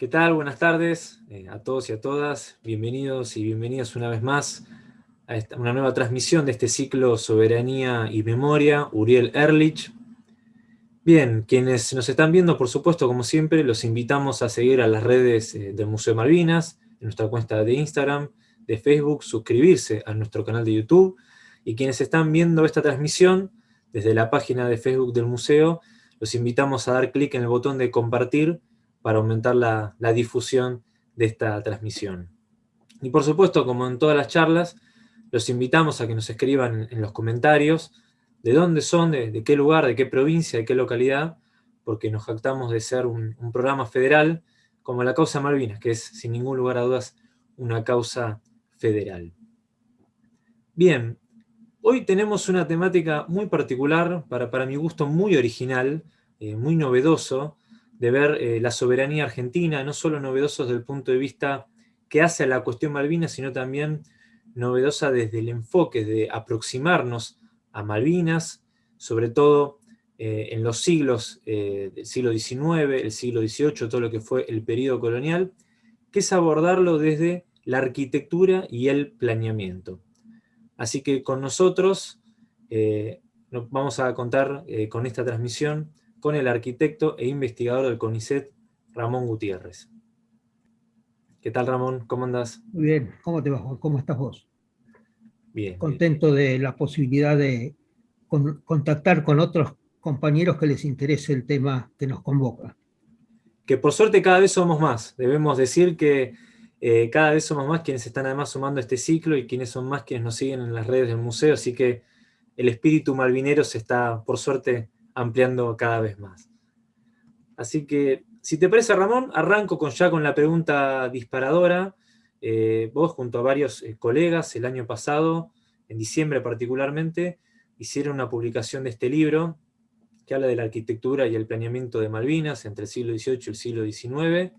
¿Qué tal? Buenas tardes eh, a todos y a todas. Bienvenidos y bienvenidas una vez más a esta, una nueva transmisión de este ciclo Soberanía y Memoria, Uriel Erlich. Bien, quienes nos están viendo, por supuesto, como siempre, los invitamos a seguir a las redes eh, del Museo de Malvinas, en nuestra cuenta de Instagram, de Facebook, suscribirse a nuestro canal de YouTube, y quienes están viendo esta transmisión desde la página de Facebook del museo, los invitamos a dar clic en el botón de compartir para aumentar la, difusión de esta transmisión. Y por supuesto, como en todas las charlas, los invitamos a que nos escriban en los comentarios de dónde son, de, qué lugar, de qué provincia, de qué localidad, porque nos jactamos de ser un, programa federal como la causa Malvinas, que es sin ningún lugar a dudas una causa federal. Bien, hoy tenemos una temática muy particular, para, para mi gusto muy original, eh, muy novedoso, de ver eh, la soberanía argentina, no solo novedosos desde el punto de vista que hace a la cuestión Malvinas, sino también novedosa desde el enfoque de aproximarnos a Malvinas, sobre todo eh, en los siglos eh, del siglo XIX, el siglo XVIII, todo lo que fue el periodo colonial, que es abordarlo desde la arquitectura y el planeamiento. Así que con nosotros vamos a contar con esta transmisión con el arquitecto e investigador del CONICET, Ramón Gutiérrez. ¿Qué tal, Ramón? ¿Cómo andás? Muy bien. ¿Cómo te va, ¿Cómo estás vos? Bien. Contento de la posibilidad de contactar con otros compañeros que les interese el tema que nos convoca. Que por suerte cada vez somos más. Debemos decir que eh, cada vez somos más quienes están además sumando este ciclo y quienes son más quienes nos siguen en las redes del museo, así que el espíritu malvinero se está, por suerte, ampliando cada vez más. Así que, si te parece Ramón, arranco con, ya con la pregunta disparadora. Eh, vos junto a varios eh, colegas el año pasado, en diciembre particularmente, hicieron una publicación de este libro que habla de la arquitectura y el planeamiento de Malvinas entre el siglo XVIII y el siglo XIX.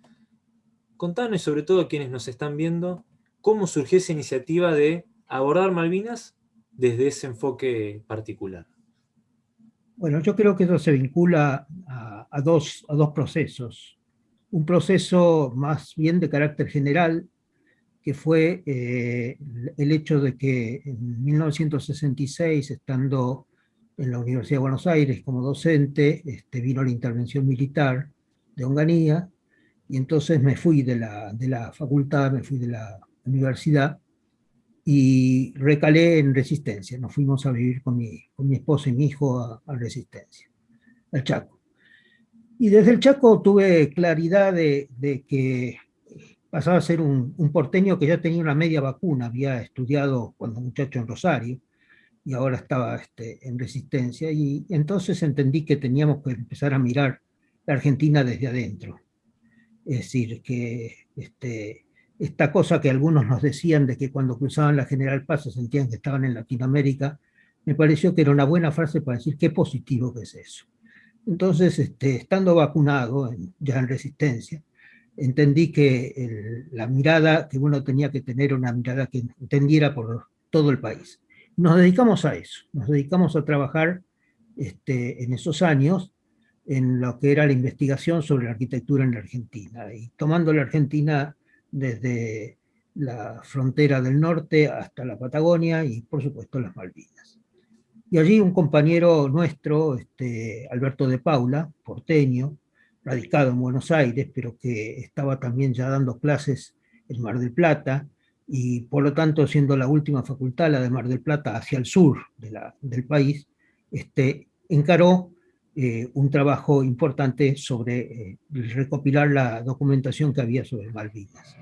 Contanos, sobre todo a quienes nos están viendo, cómo surgió esa iniciativa de abordar Malvinas desde ese enfoque particular. Bueno, yo creo que eso se vincula a, dos, a dos procesos. Un proceso más bien de carácter general, que fue eh, el hecho de que en 1966, estando en la Universidad de Buenos Aires como docente, este, vino la intervención militar de Onganía, y entonces me fui de la, de la facultad, me fui de la universidad, y recalé en Resistencia. Nos fuimos a vivir con mi, con mi esposa y mi hijo a, Resistencia, al Chaco. Y desde el Chaco tuve claridad de, de que pasaba a ser un, un, porteño que ya tenía una media vacuna, había estudiado cuando muchacho en Rosario, y ahora estaba este, en Resistencia, y entonces entendí que teníamos que empezar a mirar la Argentina desde adentro. Es decir, que este, esta cosa que algunos nos decían de que cuando cruzaban la General Paz se sentían que estaban en Latinoamérica, me pareció que era una buena frase para decir qué positivo que es eso. Entonces, este, estando vacunado, ya en resistencia, entendí que la mirada que uno tenía que tener una mirada que entendiera por todo el país. Nos dedicamos a eso, nos dedicamos a trabajar este, en esos años en lo que era la investigación sobre la arquitectura en la Argentina, y tomando la Argentina desde la frontera del norte hasta la Patagonia y por supuesto las Malvinas. Y allí un compañero nuestro, este, Alberto de Paula, porteño, radicado en Buenos Aires, pero que estaba también ya dando clases en Mar del Plata, y por lo tanto siendo la última facultad, la de Mar del Plata, hacia el sur del país, este, encaró eh, un trabajo importante sobre eh, recopilar la documentación que había sobre Malvinas,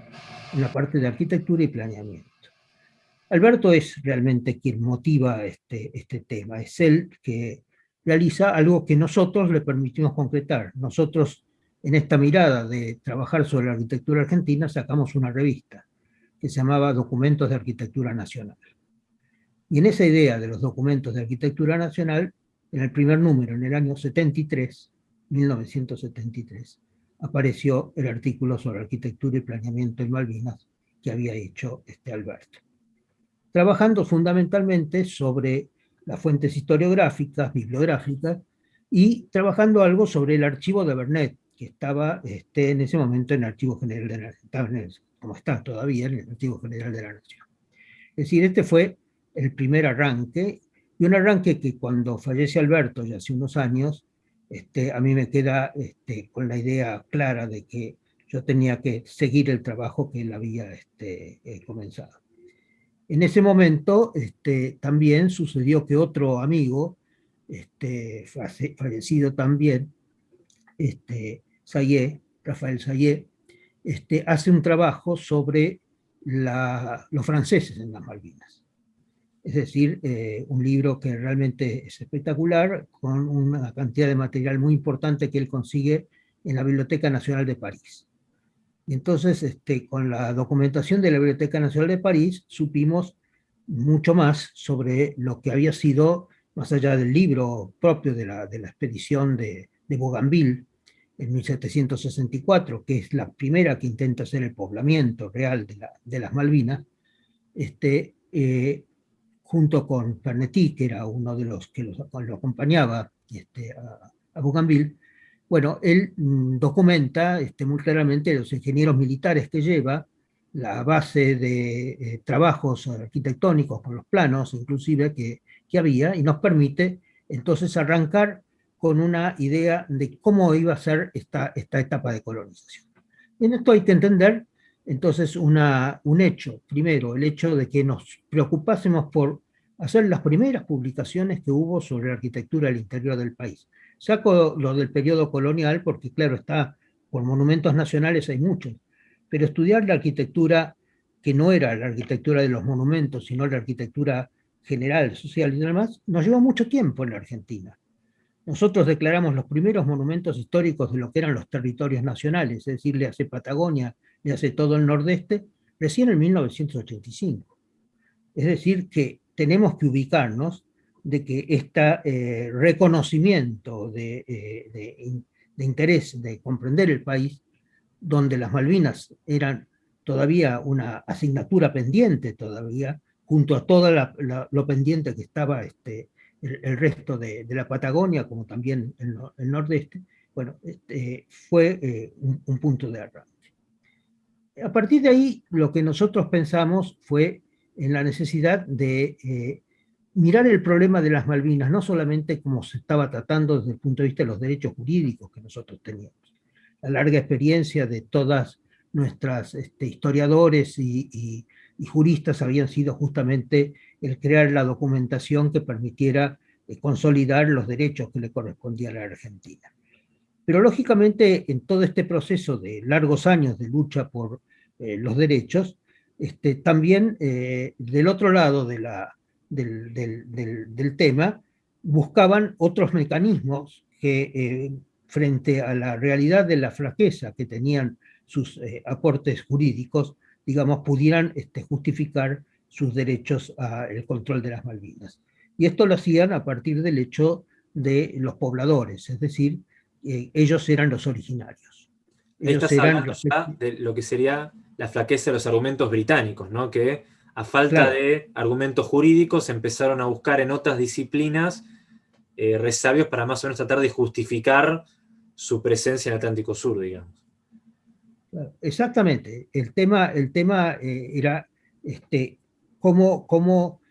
en la parte de arquitectura y planeamiento. Alberto es realmente quien motiva este, este tema, es él que realiza algo que nosotros le permitimos concretar. Nosotros, en esta mirada de trabajar sobre la arquitectura argentina, sacamos una revista que se llamaba Documentos de Arquitectura Nacional. Y en esa idea de los documentos de arquitectura nacional en el primer número, en el año 73, 1973, apareció el artículo sobre arquitectura y planeamiento en Malvinas que había hecho este Alberto. Trabajando fundamentalmente sobre las fuentes historiográficas, bibliográficas, y trabajando algo sobre el archivo de Bernet, que estaba este, en ese momento en el Archivo General de la Nación, como está todavía en el Archivo General de la Nación. Es decir, este fue el primer arranque, y un arranque que cuando fallece Alberto, ya hace unos años, este, a mí me queda este, con la idea clara de que yo tenía que seguir el trabajo que él había este, eh, comenzado. En ese momento también sucedió que otro amigo, fallecido también, este, Sayé, Rafael Sayé, hace un trabajo sobre los franceses en las Malvinas. Es decir, eh, un libro que realmente es espectacular, con una cantidad de material muy importante que él consigue en la Biblioteca Nacional de París. Y entonces, este, con la documentación de la Biblioteca Nacional de París, supimos mucho más sobre lo que había sido, más allá del libro propio de la, de la expedición de, de Bougainville en 1764, que es la primera que intenta hacer el poblamiento real de, la, de las Malvinas, este, eh, junto con Pernetti, que era uno de los que lo acompañaba este, a, a Bougainville, bueno, él mm, documenta este, muy claramente los ingenieros militares que lleva, la base de eh, trabajos arquitectónicos con los planos, inclusive, que, que, había, y nos permite entonces arrancar con una idea de cómo iba a ser esta, esta etapa de colonización. En esto hay que entender entonces una, un hecho, primero, el hecho de que nos preocupásemos por hacer las primeras publicaciones que hubo sobre la arquitectura del interior del país. Saco lo del periodo colonial porque, claro, está por monumentos nacionales hay muchos, pero estudiar la arquitectura que no era la arquitectura de los monumentos, sino la arquitectura general, social y demás, nos llevó mucho tiempo en la Argentina. Nosotros declaramos los primeros monumentos históricos de lo que eran los territorios nacionales, es decir, le hace Patagonia, le hace todo el nordeste, recién en 1985. Es decir, que tenemos que ubicarnos de que este reconocimiento de, eh, de, interés de comprender el país, donde las Malvinas eran todavía una asignatura pendiente todavía, junto a todo lo pendiente que estaba este, el, resto de, la Patagonia, como también el, nordeste, bueno, este, fue eh, un, punto de arranque. A partir de ahí, lo que nosotros pensamos fue en la necesidad de eh, mirar el problema de las Malvinas, no solamente como se estaba tratando desde el punto de vista de los derechos jurídicos que nosotros teníamos, la larga experiencia de todas nuestras este, historiadores y, juristas habían sido justamente el crear la documentación que permitiera eh, consolidar los derechos que le correspondían a la Argentina. Pero lógicamente en todo este proceso de largos años de lucha por eh, los derechos, este, también eh, del otro lado de la, del, tema, buscaban otros mecanismos que eh, frente a la realidad de la flaqueza que tenían sus aportes jurídicos, digamos, pudieran este, justificar sus derechos al control de las Malvinas. Y esto lo hacían a partir del hecho de los pobladores, es decir, ellos eran los originarios. Ellos eran los... de lo que sería la flaqueza de los argumentos británicos, ¿no? que a falta de argumentos jurídicos, empezaron a buscar en otras disciplinas eh, resabios para más o menos tratar de justificar su presencia en el Atlántico Sur, digamos. Exactamente. El tema, el tema eh, era este, cómo, cómo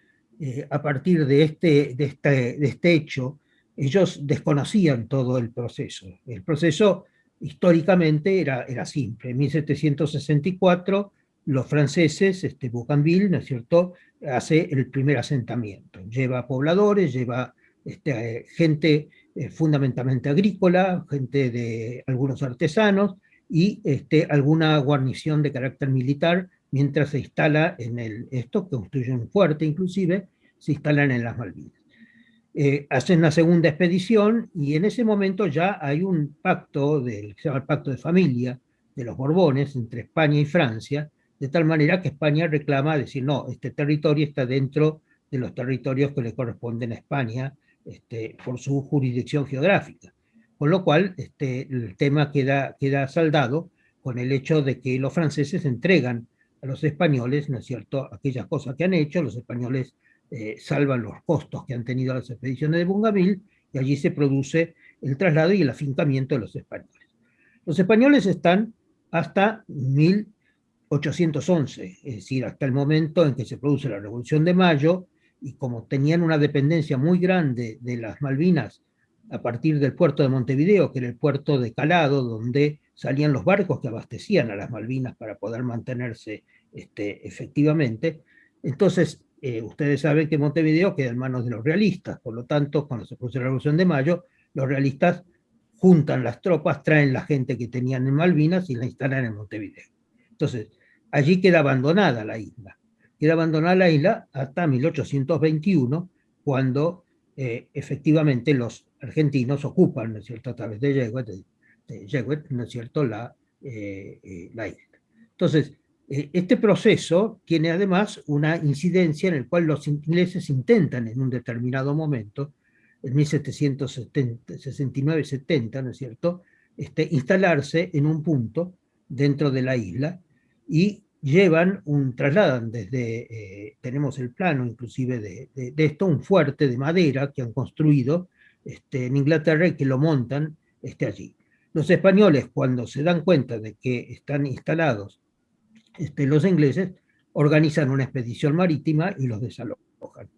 eh, a partir de este, de, este, de este hecho ellos desconocían todo el proceso. El proceso históricamente era, era simple. En 1764 los franceses, este, Bougainville, ¿no es cierto?, hace el primer asentamiento. Lleva pobladores, lleva este, gente eh, fundamentalmente agrícola, gente de algunos artesanos y este, alguna guarnición de carácter militar, mientras se instala en el, esto, construye un fuerte inclusive, se instalan en las Malvinas. Eh, hacen la segunda expedición y en ese momento ya hay un pacto, del, que se llama el Pacto de Familia, de los Borbones, entre España y Francia, de tal manera que España reclama decir, no, este territorio está dentro de los territorios que le corresponden a España este, por su jurisdicción geográfica. Con lo cual, este, el tema queda, queda saldado con el hecho de que los franceses entregan a los españoles, ¿no es cierto?, aquellas cosas que han hecho, los españoles eh, salvan los costos que han tenido las expediciones de Bougainville, y allí se produce el traslado y el afincamiento de los españoles. Los españoles están hasta 1811, es decir, hasta el momento en que se produce la Revolución de Mayo, y como tenían una dependencia muy grande de las Malvinas a partir del puerto de Montevideo, que era el puerto de calado, donde salían los barcos que abastecían a las Malvinas para poder mantenerse este, efectivamente. Entonces, eh, ustedes saben que Montevideo queda en manos de los realistas, por lo tanto, cuando se produce la Revolución de Mayo, los realistas juntan las tropas, traen la gente que tenían en Malvinas y la instalan en Montevideo. Entonces, allí queda abandonada la isla. Queda abandonada la isla hasta 1821, cuando eh, efectivamente los argentinos ocupan, ¿no es cierto?, a través de Yeguet, ¿no es cierto?, la, eh, eh, la isla. Entonces, este proceso tiene además una incidencia en el cual los ingleses intentan en un determinado momento, en 1769-70, ¿no es cierto?, este, instalarse en un punto dentro de la isla y llevan un, trasladan desde, tenemos el plano inclusive de, de, esto, un fuerte de madera que han construido este, en Inglaterra y que lo montan este, allí. Los españoles, cuando se dan cuenta de que están instalados este, los ingleses, organizan una expedición marítima y los desalojan.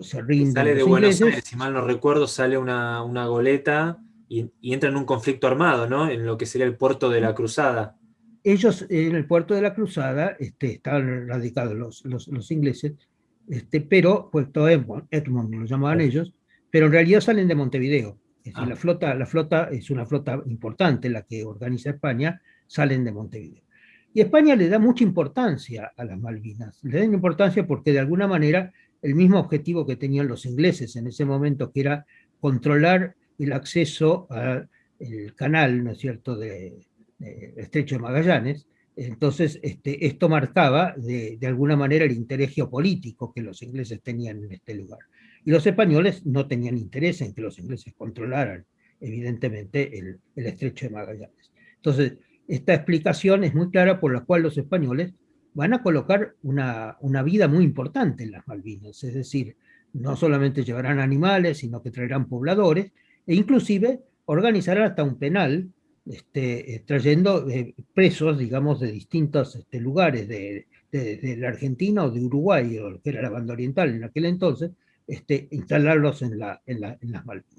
se rinden sale de Buenos Aires, si mal no recuerdo, sale una, una goleta y, entra en un conflicto armado, ¿no? En lo que sería el puerto de la Cruzada. Ellos en el puerto de la Cruzada este, estaban radicados los, los, los ingleses, este, pero Puerto Edmond, Edmond lo llamaban ellos, pero en realidad salen de Montevideo. Es decir, ah. la, flota, la flota es una flota importante, la que organiza España, salen de Montevideo. Y España le da mucha importancia a las Malvinas. Le da importancia porque de alguna manera el mismo objetivo que tenían los ingleses en ese momento, que era controlar el acceso al canal, ¿no es cierto?, de, Estrecho de Magallanes, entonces este, esto marcaba de, de, alguna manera el interés geopolítico que los ingleses tenían en este lugar. Y los españoles no tenían interés en que los ingleses controlaran, evidentemente, el, estrecho de Magallanes. Entonces, esta explicación es muy clara por la cual los españoles van a colocar una, una vida muy importante en las Malvinas, es decir, no solamente llevarán animales, sino que traerán pobladores, e inclusive organizarán hasta un penal, este, eh, trayendo eh, presos, digamos, de distintos este, lugares de, de, la Argentina o de Uruguay, o lo que era la banda oriental en aquel entonces, este, instalarlos en, la, en, las Malvinas.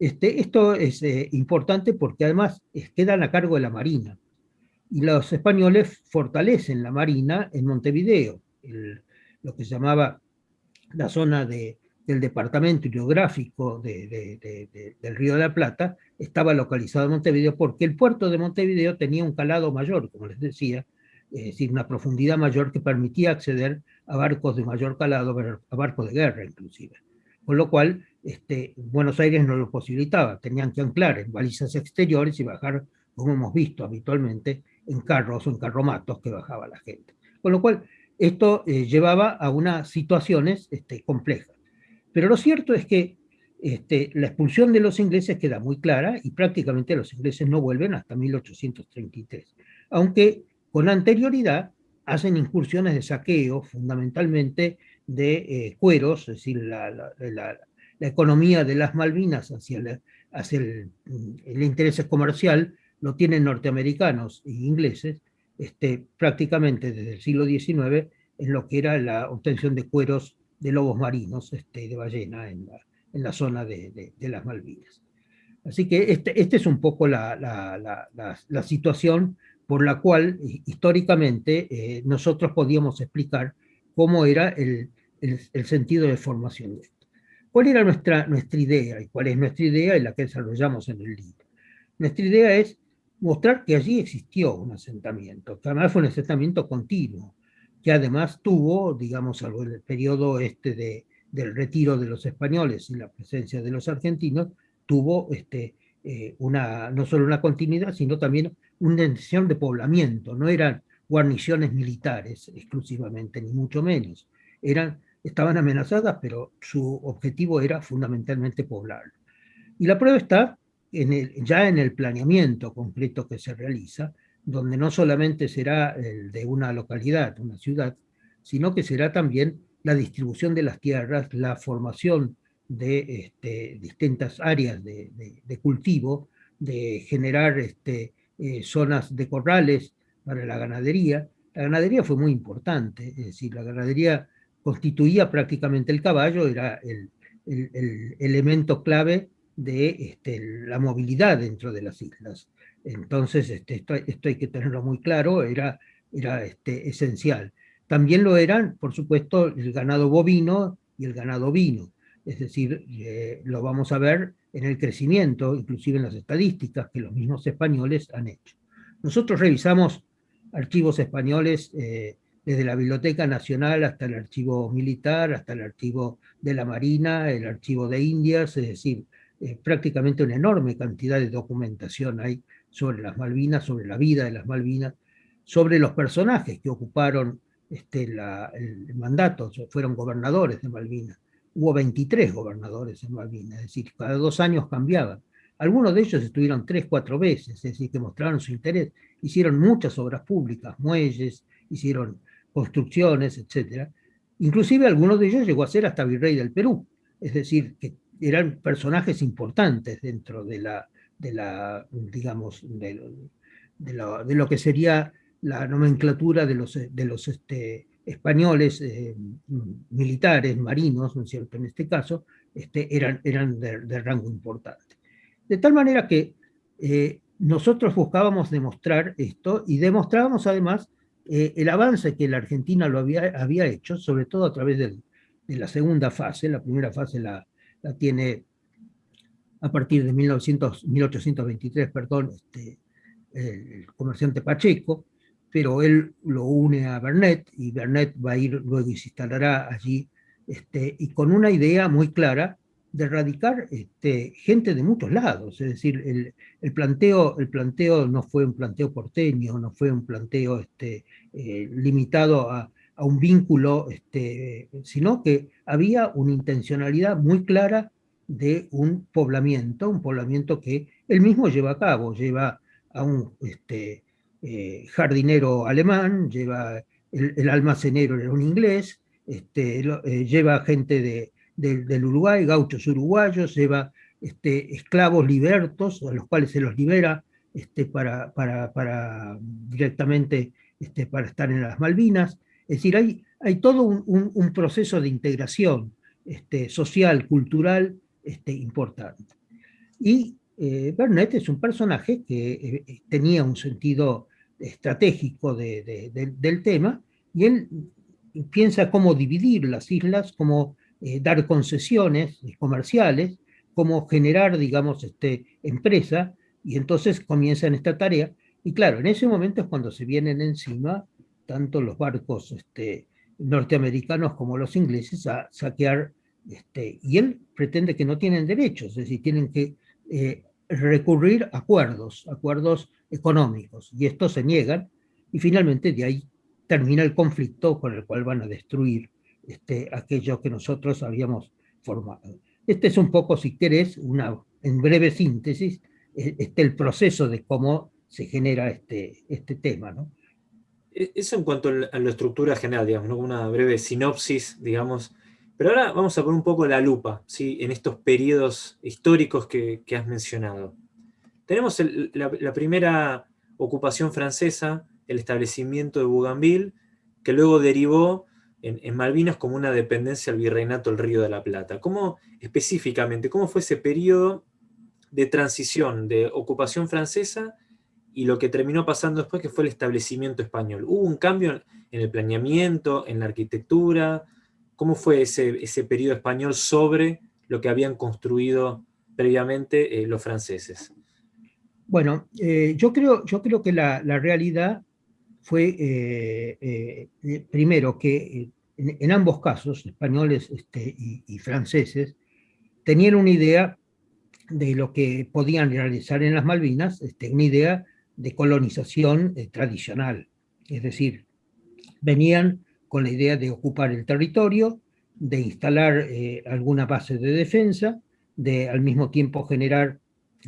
Este, esto es eh, importante porque además quedan a cargo de la Marina. Y los españoles fortalecen la Marina en Montevideo, lo que se llamaba la zona de, del departamento hidrográfico de, del Río de la Plata, estaba localizado en Montevideo porque el puerto de Montevideo tenía un calado mayor, como les decía, es decir, una profundidad mayor que permitía acceder a barcos de mayor calado, a barcos de guerra inclusive. Con lo cual, este, Buenos Aires no lo posibilitaba, tenían que anclar en balizas exteriores y bajar, como hemos visto habitualmente, en carros o en carromatos que bajaba la gente. Con lo cual, esto eh, llevaba a unas situaciones este, complejas. Pero lo cierto es que este, la expulsión de los ingleses queda muy clara y prácticamente los ingleses no vuelven hasta 1833. Aunque con anterioridad hacen incursiones de saqueo, fundamentalmente de eh, cueros, es decir, la, economía de las Malvinas hacia, hacia el, interés comercial lo tienen norteamericanos e ingleses, este, prácticamente desde el siglo XIX, en lo que era la obtención de cueros de lobos marinos, este, de ballena, en la, en la zona de, de, las Malvinas. Así que este, este es un poco la, la situación por la cual históricamente eh, nosotros podíamos explicar cómo era el, el, sentido de formación de. ¿Cuál era nuestra, nuestra idea? ¿Y cuál es nuestra idea y la que desarrollamos en el libro? Nuestra idea es mostrar que allí existió un asentamiento, que además fue un asentamiento continuo, que además tuvo, digamos, en el periodo este de, del retiro de los españoles y la presencia de los argentinos, tuvo este, eh, una, no solo una continuidad, sino también una intención de poblamiento, no eran guarniciones militares exclusivamente, ni mucho menos. Eran, estaban amenazadas, pero su objetivo era fundamentalmente poblar. Y la prueba está en el, ya en el planeamiento concreto que se realiza, donde no solamente será el de una localidad, una ciudad, sino que será también la distribución de las tierras, la formación de este, distintas áreas de, de cultivo, de generar este, eh, zonas de corrales para la ganadería. La ganadería fue muy importante, es decir, la ganadería constituía prácticamente el caballo, era el, elemento clave de este, la movilidad dentro de las islas. Entonces, este, esto, hay que tenerlo muy claro, era, era este, esencial. También lo eran, por supuesto, el ganado bovino y el ganado vino. Es decir, eh, lo vamos a ver en el crecimiento, inclusive en las estadísticas que los mismos españoles han hecho. Nosotros revisamos archivos españoles eh, desde la Biblioteca Nacional hasta el archivo militar, hasta el archivo de la Marina, el archivo de Indias, es decir, eh, prácticamente una enorme cantidad de documentación hay sobre las Malvinas, sobre la vida de las Malvinas, sobre los personajes que ocuparon este, el mandato, fueron gobernadores de Malvinas. Hubo 23 gobernadores en Malvinas, es decir, cada dos años cambiaban. Algunos de ellos estuvieron tres, cuatro veces, es decir, que mostraron su interés. Hicieron muchas obras públicas, muelles, hicieron construcciones, etc. Inclusive algunos de ellos llegó a ser hasta virrey del Perú, es decir, que eran personajes importantes dentro de la, de la digamos, de, de, lo, que sería la nomenclatura de los, de los este, españoles eh, militares, marinos, ¿no es cierto?, en este caso, este, eran, eran de, rango importante. De tal manera que eh, nosotros buscábamos demostrar esto y demostrábamos además eh, el avance que la Argentina lo había, había hecho, sobre todo a través de la segunda fase, la primera fase la, tiene a partir de 1900, 1823, perdón, este, el comerciante Pacheco, pero él lo une a Bernet, y Bernet va a ir luego y se instalará allí, este, y con una idea muy clara de erradicar este, gente de muchos lados, es decir, el, el, planteo, el planteo no fue un planteo porteño, no fue un planteo este, eh, limitado a, a, un vínculo, este, sino que había una intencionalidad muy clara de un poblamiento, un poblamiento que él mismo lleva a cabo, lleva a un este, eh, jardinero alemán, lleva el, almacenero era un inglés, este, eh, lleva gente de, del Uruguay, gauchos uruguayos, lleva este, esclavos libertos, a los cuales se los libera este, para, para, para, directamente este, para estar en las Malvinas. Es decir, hay, hay todo un, un, proceso de integración este, social, cultural, este, importante. Y eh, Bernet es un personaje que eh, tenía un sentido estratégico del tema, y él piensa cómo dividir las islas, cómo eh, dar concesiones comerciales, cómo generar, digamos, este, empresa, y entonces comienza en esta tarea, y claro, en ese momento es cuando se vienen encima tanto los barcos este, norteamericanos como los ingleses a saquear, este, y él pretende que no tienen derechos, es decir, tienen que eh, recurrir a acuerdos, acuerdos económicos, y estos se niegan, y finalmente de ahí termina el conflicto con el cual van a destruir este, aquello que nosotros habíamos formado. Este es un poco, si querés, una, en breve síntesis, e, este, el proceso de cómo se genera este, este tema. ¿no? E, eso en cuanto a la estructura general, digamos, una breve sinopsis, digamos, pero ahora vamos a poner un poco la lupa ¿sí? en estos periodos históricos que, que has mencionado. Tenemos la, primera ocupación francesa, el establecimiento de Bougainville, que luego derivó en, Malvinas como una dependencia al virreinato del Río de la Plata. ¿Cómo específicamente, cómo fue ese periodo de transición de ocupación francesa y lo que terminó pasando después, que fue el establecimiento español? ¿Hubo un cambio en el planeamiento, en la arquitectura? ¿Cómo fue ese, ese periodo español sobre lo que habían construido previamente eh, los franceses? Bueno, eh, yo, creo, yo creo que la, realidad fue, eh, eh, primero, que en, ambos casos, españoles este, y, franceses, tenían una idea de lo que podían realizar en las Malvinas, este, una idea de colonización tradicional. Es decir, venían con la idea de ocupar el territorio, de instalar alguna base de defensa, de al mismo tiempo generar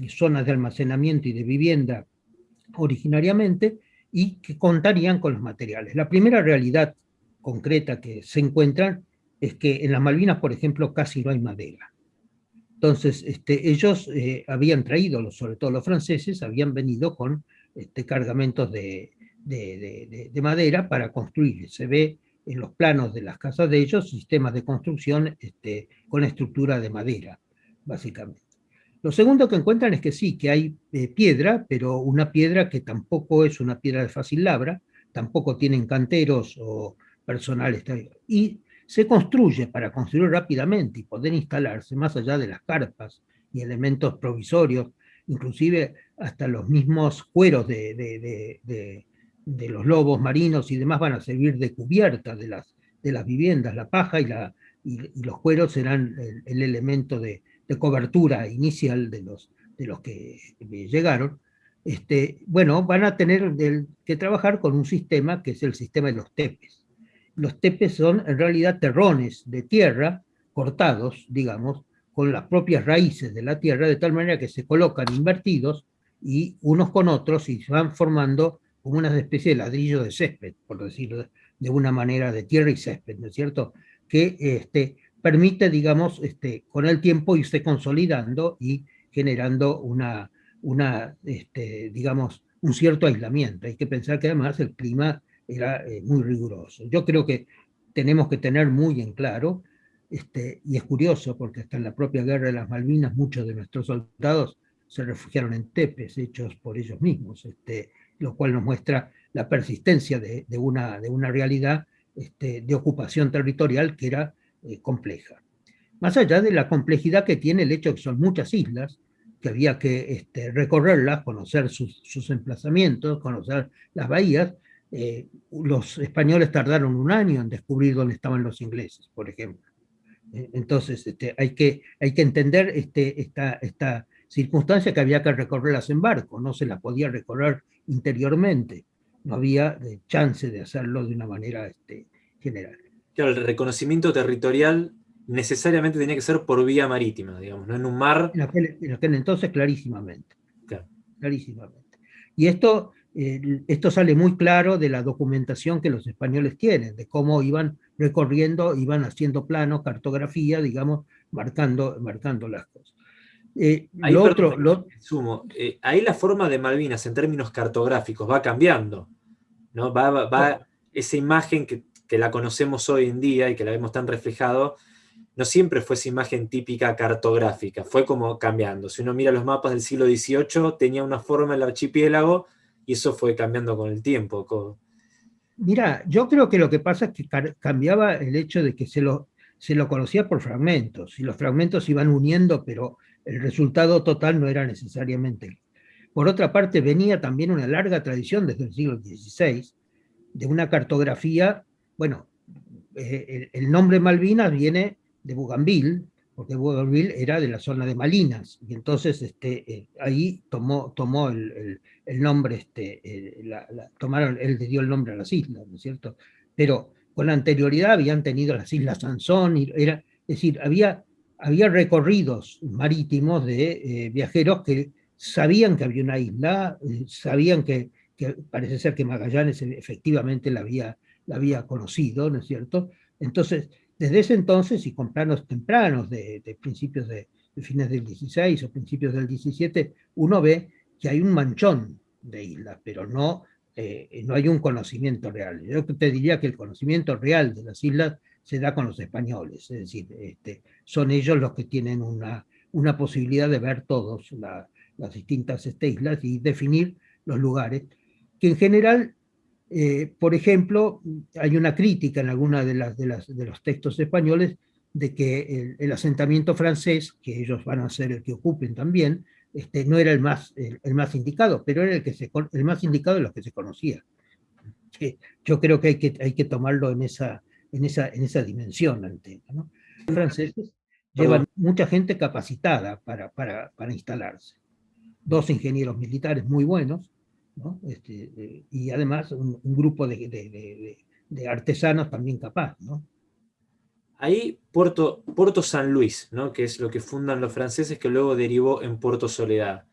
zonas de almacenamiento y de vivienda originariamente, y que contarían con los materiales. La primera realidad concreta que se encuentran es que en las Malvinas, por ejemplo, casi no hay madera. Entonces, este, ellos eh, habían traído, sobre todo los franceses, habían venido con este, cargamentos de, madera para construir. Se ve en los planos de las casas de ellos sistemas de construcción este, con estructura de madera, básicamente. Lo segundo que encuentran es que sí, que hay eh, piedra, pero una piedra que tampoco es una piedra de fácil labra, tampoco tienen canteros o personal. Y se construye para construir rápidamente y poder instalarse más allá de las carpas y elementos provisorios, inclusive hasta los mismos cueros de, los lobos marinos y demás van a servir de cubierta de las, de las viviendas, la paja y, la, y, los cueros serán el, elemento de, cobertura inicial de los, de los que llegaron, este, bueno, van a tener que trabajar con un sistema que es el sistema de los tepes los tepes son en realidad terrones de tierra cortados, digamos, con las propias raíces de la tierra, de tal manera que se colocan invertidos y unos con otros y se van formando como una especie de ladrillo de césped, por decirlo de una manera, de tierra y césped, ¿no es cierto? Que este, permite, digamos, este, con el tiempo irse consolidando y generando una, una este, digamos, un cierto aislamiento. Hay que pensar que además el clima era eh, muy riguroso. Yo creo que tenemos que tener muy en claro, este, y es curioso porque hasta en la propia guerra de las Malvinas muchos de nuestros soldados se refugiaron en tepes hechos por ellos mismos, este, lo cual nos muestra la persistencia de, una, de una realidad este, de ocupación territorial que era eh, compleja. Más allá de la complejidad que tiene el hecho de que son muchas islas, que había que este, recorrerlas, conocer sus, sus, emplazamientos, conocer las bahías, eh, los españoles tardaron un año en descubrir dónde estaban los ingleses, por ejemplo. Eh, entonces, este, hay, que, hay que entender este, esta, esta circunstancia que había que recorrerlas en barco, no se la podía recorrer interiormente, no había eh, chance de hacerlo de una manera este, general. Claro, el reconocimiento territorial necesariamente tenía que ser por vía marítima, digamos, no en un mar. En aquel, en aquel entonces, clarísimamente. Claro. Clarísimamente. Y esto esto sale muy claro de la documentación que los españoles tienen, de cómo iban recorriendo, iban haciendo planos, cartografía, digamos, marcando, marcando las cosas. Eh, ahí, lo otro, lo... Sumo, eh, ahí la forma de Malvinas en términos cartográficos va cambiando, ¿no? Va, va, esa imagen que, que, la conocemos hoy en día y que la vemos tan reflejado, no siempre fue esa imagen típica cartográfica, fue como cambiando. Si uno mira los mapas del siglo XVIII, tenía una forma el archipiélago, y eso fue cambiando con el tiempo. Mira, yo creo que lo que pasa es que cambiaba el hecho de que se lo, se lo conocía por fragmentos, y los fragmentos se iban uniendo, pero el resultado total no era necesariamente. Por otra parte, venía también una larga tradición desde el siglo XVI de una cartografía, bueno, eh, el, nombre Malvinas viene de Bougainville, porque Bougainville era de la zona de Malinas, y entonces este, eh, ahí tomó, tomó el, el nombre, este, eh, tomaron, él le dio el nombre a las islas, ¿no es cierto? Pero con anterioridad habían tenido las islas Sansón, y era, es decir, había, había recorridos marítimos de viajeros que sabían que había una isla, sabían que, parece ser que Magallanes efectivamente la había, había conocido, ¿no es cierto? Entonces, desde ese entonces y con planos tempranos de, de principios de, de, fines del 16 o principios del 17, uno ve que hay un manchón de islas, pero no, eh, no hay un conocimiento real. Yo te diría que el conocimiento real de las islas se da con los españoles, es decir, este, son ellos los que tienen una, una posibilidad de ver todas las distintas este, islas y definir los lugares, que en general, eh, por ejemplo, hay una crítica en alguna de, las, de, las, de los textos españoles de que el, asentamiento francés, que ellos van a ser el que ocupen también, este, no era el más, el, más indicado, pero era el, que se, el más indicado de los que se conocía. yo creo que hay que, hay que tomarlo en esa, en esa, en esa dimensión. ¿no? Los franceses llevan mucha gente capacitada para, para, para instalarse. Dos ingenieros militares muy buenos, ¿no? este, eh, y además un, un grupo de, de, de, de, artesanos también capaz. ¿no? Ahí Puerto, Puerto San Luis, ¿no? que es lo que fundan los franceses, que luego derivó en Puerto Soledad.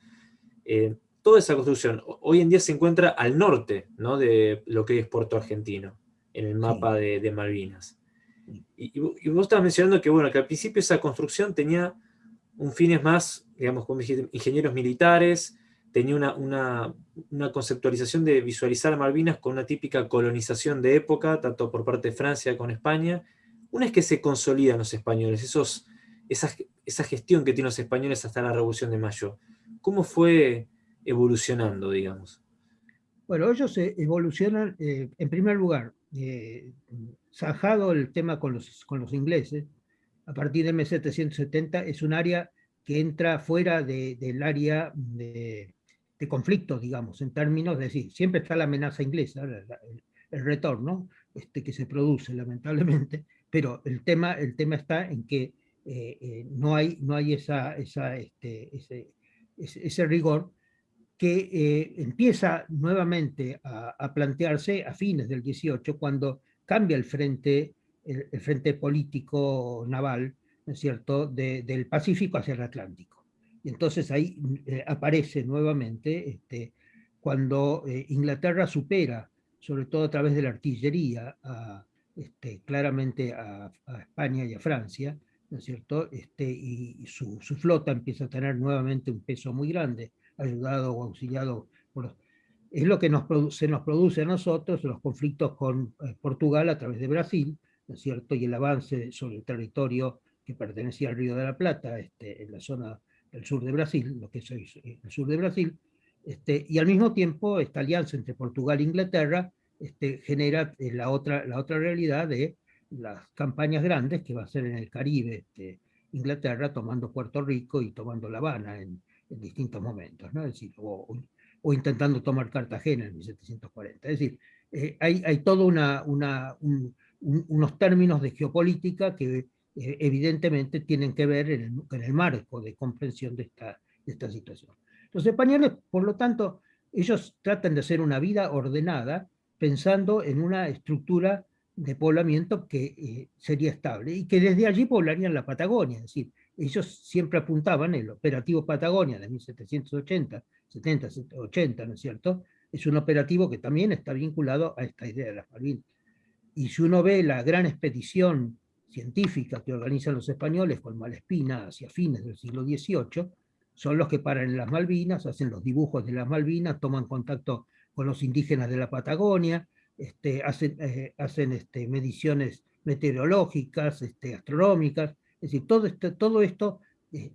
Eh, toda esa construcción hoy en día se encuentra al norte ¿no? de lo que es Puerto Argentino, en el mapa de, Malvinas. Y, vos estabas mencionando que, bueno, que al principio esa construcción tenía un fines más, digamos, como ingenieros militares, tenía una, una, conceptualización de visualizar a Malvinas con una típica colonización de época, tanto por parte de Francia como España. Una es que se consolidan los españoles, esos, esa, esa gestión que tienen los españoles hasta la Revolución de Mayo. ¿Cómo fue evolucionando, digamos? Bueno, ellos evolucionan, eh, en primer lugar, eh, zanjado el tema con los, con los ingleses, a partir de 1770 es un área que entra fuera del área de, de conflicto, digamos, en términos de decir, siempre está la amenaza inglesa, el, retorno este, que se produce lamentablemente, pero el tema, el tema está en que eh, eh, no hay, no hay esa, este, ese, ese, rigor que eh, empieza nuevamente a, plantearse a fines del 18, cuando cambia el frente, el, frente político naval, ¿no es cierto?, del Pacífico hacia el Atlántico. Entonces ahí eh, aparece nuevamente este, cuando eh, Inglaterra supera, sobre todo a través de la artillería, este, claramente a, España y a Francia, ¿no es cierto? Este, y su, flota empieza a tener nuevamente un peso muy grande, ayudado o auxiliado por Es lo que nos se nos produce a nosotros los conflictos con eh, Portugal a través de Brasil, ¿no es cierto? Y el avance sobre el territorio que pertenecía al Río de la Plata, este, en la zona el sur de Brasil, lo que es el sur de Brasil, este, y al mismo tiempo esta alianza entre Portugal e Inglaterra este, genera eh, la, otra, la otra realidad de las campañas grandes que va a ser en el Caribe, este, Inglaterra tomando Puerto Rico y tomando La Habana en, distintos momentos, ¿no? es decir, o, intentando tomar Cartagena en 1740. Es decir, eh, hay, hay todos una, una, unos términos de geopolítica que eh, evidentemente tienen que ver en el, marco de comprensión de esta, de esta situación. Los españoles, por lo tanto, ellos tratan de hacer una vida ordenada pensando en una estructura de poblamiento que eh, sería estable y que desde allí poblarían la Patagonia. Es decir, ellos siempre apuntaban, el operativo Patagonia de 1780, 70, 80, ¿no es cierto? Es un operativo que también está vinculado a esta idea de las Malvinas. Y si uno ve la gran expedición científica que organizan los españoles con Malespina hacia fines del siglo XVIII, son los que paran en las Malvinas, hacen los dibujos de las Malvinas, toman contacto con los indígenas de la Patagonia, este, hacen, eh, hacen este, mediciones meteorológicas, este, astronómicas, es decir, todo, este, todo esto eh,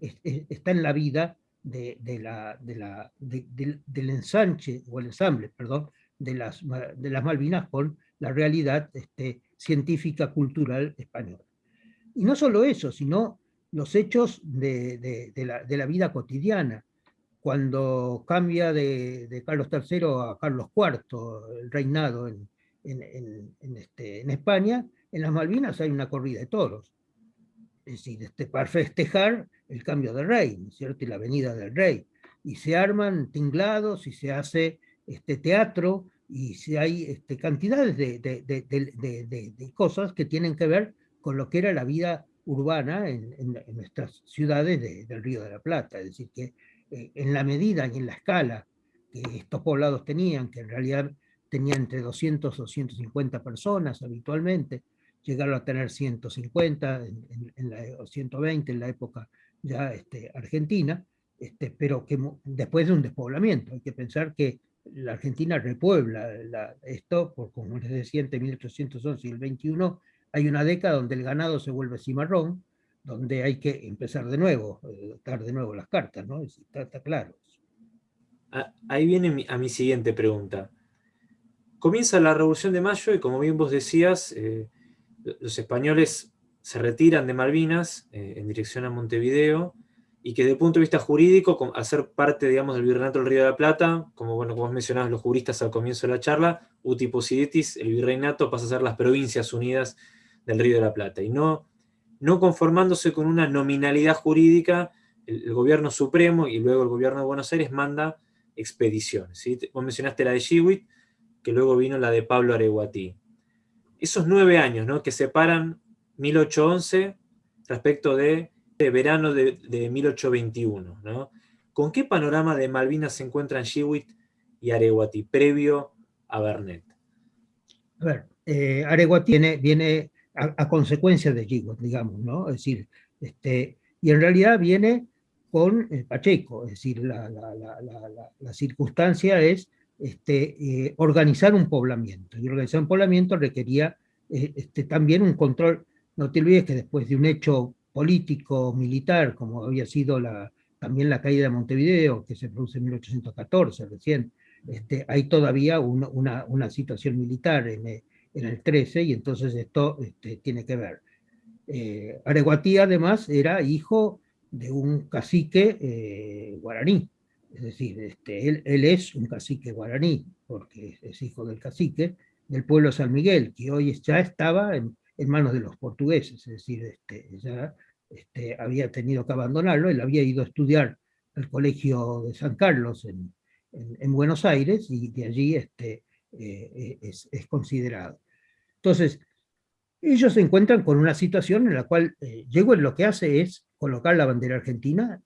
está en la vida de, la, de la, del ensanche, o el ensamble, perdón, de las, de las Malvinas con la realidad este, científica cultural española. Y no solo eso, sino los hechos de, la, vida cotidiana. Cuando cambia de, Carlos III a Carlos IV el reinado en, este, en, España, en las Malvinas hay una corrida de toros. Es decir, este, para festejar el cambio de rey, ¿cierto? Y la venida del rey. Y se arman tinglados y se hace este teatro y si hay este, cantidades de, cosas que tienen que ver con lo que era la vida urbana en, nuestras ciudades del Río de la Plata. Es decir, que eh, en la medida y en la escala que estos poblados tenían, que en realidad tenían entre 200 o 250 personas habitualmente, llegaron a tener 150 en, la, o 120 en la época ya este, argentina, este, pero que después de un despoblamiento. Hay que pensar que la Argentina repuebla esto, por, como les decía, entre 1811 y el 21 hay una década donde el ganado se vuelve cimarrón, donde hay que empezar de nuevo, eh, dar de nuevo las cartas, ¿no? Está, claro. Ah, ahí viene a mi siguiente pregunta. Comienza la Revolución de Mayo y como bien vos decías, eh, los españoles se retiran de Malvinas eh, en dirección a Montevideo, y que desde el punto de vista jurídico, ser parte, digamos, del Virreinato del Río de la Plata, como, bueno, como mencionabas los juristas al comienzo de la charla, uti el Virreinato pasa a ser las Provincias Unidas del Río de la Plata, y no, no conformándose con una nominalidad jurídica, el, gobierno supremo y luego el gobierno de Buenos Aires manda expediciones. ¿sí? Vos mencionaste la de Chihuit, que luego vino la de Pablo Areguatí. Esos nueve años ¿no? que separan 1811 respecto de de verano de, 1821. ¿no? ¿Con qué panorama de Malvinas se encuentran Chihuit y Areguati previo a Bernet? A ver, eh, Areguati viene, a, consecuencia de Chihuit, digamos, ¿no? Es decir, este, y en realidad viene con Pacheco, es decir, la, circunstancia es este, organizar un poblamiento, y organizar un poblamiento requería este, también un control, no te olvides que después de un hecho político, militar, como había sido la, también la caída de Montevideo, que se produce en 1814 recién, este, hay todavía una, una, situación militar en, en, el 13, y entonces esto este, tiene que ver. Eh, Areguatí además era hijo de un cacique eh, guaraní, es decir, este, él, él, es un cacique guaraní, porque es hijo del cacique del pueblo San Miguel, que hoy ya estaba en, en manos de los portugueses, es decir, este, ya este, había tenido que abandonarlo, él había ido a estudiar al Colegio de San Carlos en, en, Buenos Aires y de allí este, eh, es, es, considerado. Entonces, ellos se encuentran con una situación en la cual eh, Yegüe lo que hace es colocar la bandera argentina,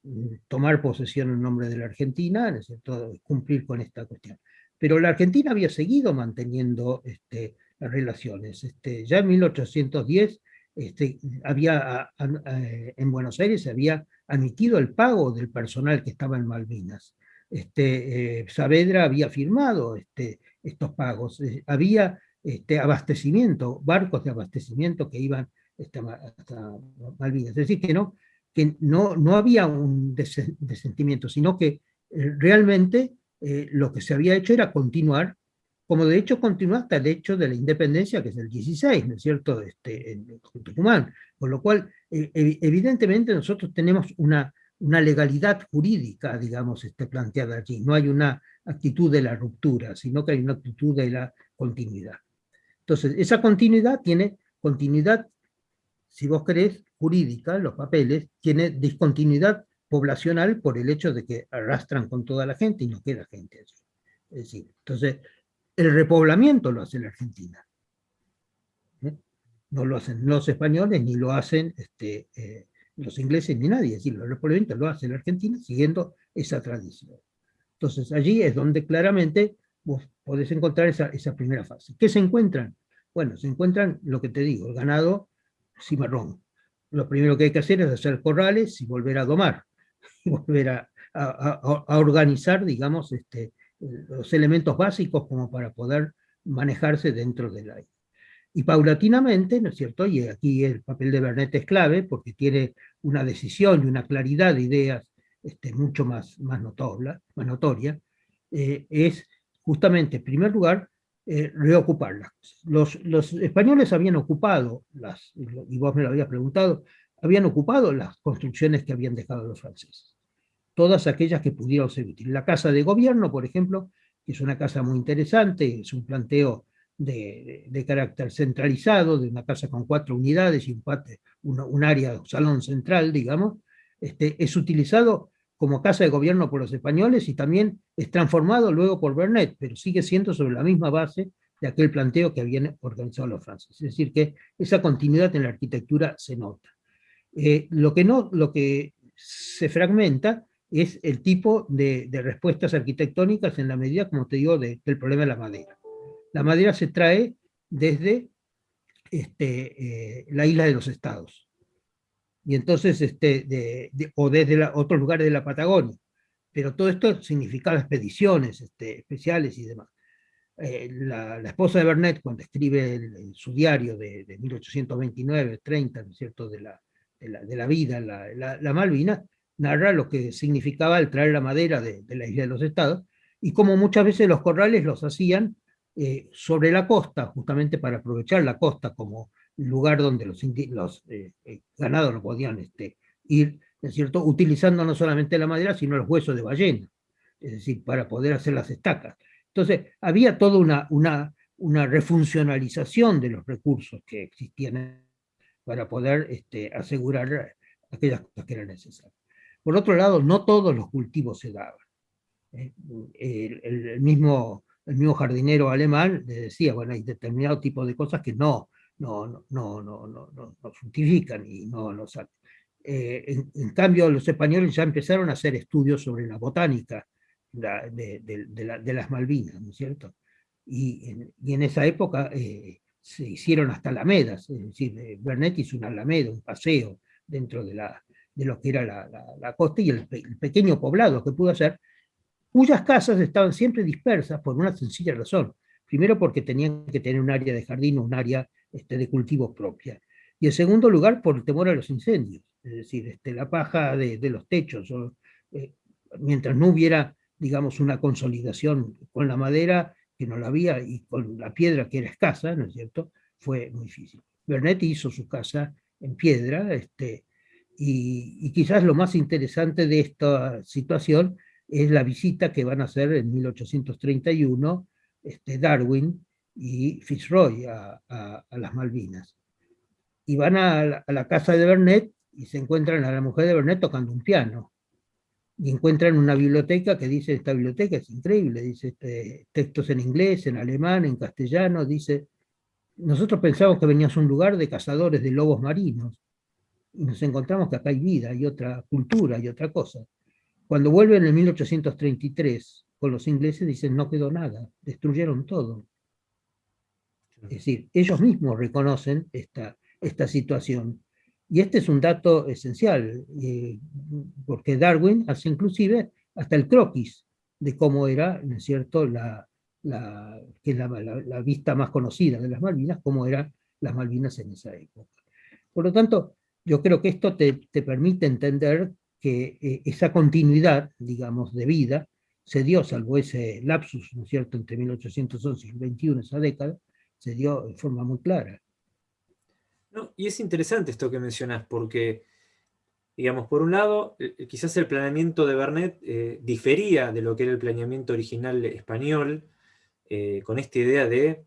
tomar posesión en nombre de la Argentina, ¿no cierto? cumplir con esta cuestión. Pero la Argentina había seguido manteniendo este, las relaciones. Este, ya en 1810 este, había, en Buenos Aires se había admitido el pago del personal que estaba en Malvinas. Este, eh, Saavedra había firmado este, estos pagos, eh, había este, abastecimiento, barcos de abastecimiento que iban hasta, Malvinas. Es decir, que no, no, no había un desentimiento, sino que eh, realmente lo que se había hecho era continuar como de hecho continúa hasta el hecho de la independencia, que es el 16, ¿no es cierto?, este, en Tucumán. Con lo cual, eh, evidentemente nosotros tenemos una, una legalidad jurídica, digamos, este, planteada allí. No hay una actitud de la ruptura, sino que hay una actitud de la continuidad. Entonces, esa continuidad tiene continuidad, si vos querés, jurídica, los papeles, tiene discontinuidad poblacional por el hecho de que arrastran con toda la gente y no queda gente. Es decir, entonces, el repoblamiento lo hace la Argentina. ¿Eh? No lo hacen los españoles, ni lo hacen este, eh, los ingleses, ni nadie. Es decir, el repoblamiento lo hace la Argentina siguiendo esa tradición. Entonces allí es donde claramente vos podés encontrar esa, primera fase. ¿Qué se encuentran? Bueno, se encuentran lo que te digo, el ganado cimarrón. Lo primero que hay que hacer es hacer corrales y volver a domar, volver a organizar, digamos, este, los elementos básicos como para poder manejarse dentro del aire. Y paulatinamente, ¿no es cierto? Y aquí el papel de Bernet es clave porque tiene una decisión y una claridad de ideas este, mucho más, más, notoria, eh, es justamente, en primer lugar, eh, reocuparlas. Los, los españoles habían ocupado, las, y vos me lo habías preguntado, habían ocupado las construcciones que habían dejado los franceses todas aquellas que pudieron ser útiles. La casa de gobierno, por ejemplo, que es una casa muy interesante, es un planteo de, carácter centralizado, de una casa con cuatro unidades y un, un, un área, un salón central, digamos, este, es utilizado como casa de gobierno por los españoles y también es transformado luego por Bernet, pero sigue siendo sobre la misma base de aquel planteo que habían organizado los franceses. Es decir, que esa continuidad en la arquitectura se nota. Eh, lo, que no, lo que se fragmenta es el tipo de, respuestas arquitectónicas en la medida, como te digo, del problema de la madera. La madera se trae desde este, eh, la isla de los estados, y entonces, este, o desde otros lugares de la Patagonia, pero todo esto significaba expediciones este, especiales y demás. Eh, la, esposa de Bernet, cuando escribe su diario de, 1829-30, ¿no es cierto?, de la, de la, vida, la, la Malvina, narra lo que significaba el traer la madera de, la isla de los estados, y como muchas veces los corrales los hacían eh, sobre la costa, justamente para aprovechar la costa como lugar donde los, los eh, eh, ganados no podían este, ir, ¿es cierto?, utilizando no solamente la madera, sino los huesos de ballena, es decir, para poder hacer las estacas. Entonces, había toda una, una, una refuncionalización de los recursos que existían para poder este, asegurar aquellas cosas que eran necesarias. Por otro lado, no todos los cultivos se daban. ¿eh? El, mismo, el mismo jardinero alemán le decía, bueno, hay determinado tipo de cosas que no, no, no, no, no, no, no fructifican y no los eh, en, cambio, los españoles ya empezaron a hacer estudios sobre la botánica de, de, las Malvinas, ¿no es cierto? Y en, y en esa época eh, se hicieron hasta alamedas, es decir, Bernet hizo una alameda, un paseo dentro de la, de lo que era la, costa y el, pequeño poblado que pudo hacer, cuyas casas estaban siempre dispersas por una sencilla razón. Primero porque tenían que tener un área de jardín o un área este, de cultivo propia. Y en segundo lugar por el temor a los incendios. Es decir, este, la paja de, los techos, eh, mientras no hubiera, digamos, una consolidación con la madera, que no la había, y con la piedra que era escasa, ¿no es cierto?, fue muy difícil. Bernet hizo su casa en piedra, este, y, quizás lo más interesante de esta situación es la visita que van a hacer en 1831 este, Darwin y Fitzroy a, las Malvinas. Y van a la, casa de Bernet y se encuentran a la mujer de Bernet tocando un piano. Y encuentran una biblioteca que dice, esta biblioteca es increíble, dice este, textos en inglés, en alemán, en castellano, dice, nosotros pensamos que veníamos a un lugar de cazadores de lobos marinos, y nos encontramos que acá hay vida, hay otra cultura, y otra cosa. Cuando vuelven en 1833 con los ingleses, dicen no quedó nada, destruyeron todo. Es decir, ellos mismos reconocen esta, esta situación. Y este es un dato esencial, eh, porque Darwin hace inclusive hasta el croquis de cómo era, ¿no es cierto?, la, la, que es la, la, vista más conocida de las Malvinas, cómo eran las Malvinas en esa época. Por lo tanto, yo creo que esto te, te permite entender que eh, esa continuidad, digamos, de vida, se dio, salvo ese lapsus, ¿no es cierto?, entre 1811 y 21, esa década, se dio de forma muy clara. No, y es interesante esto que mencionas, porque, digamos, por un lado, eh, quizás el planeamiento de Bernet eh, difería de lo que era el planeamiento original español, con esta idea de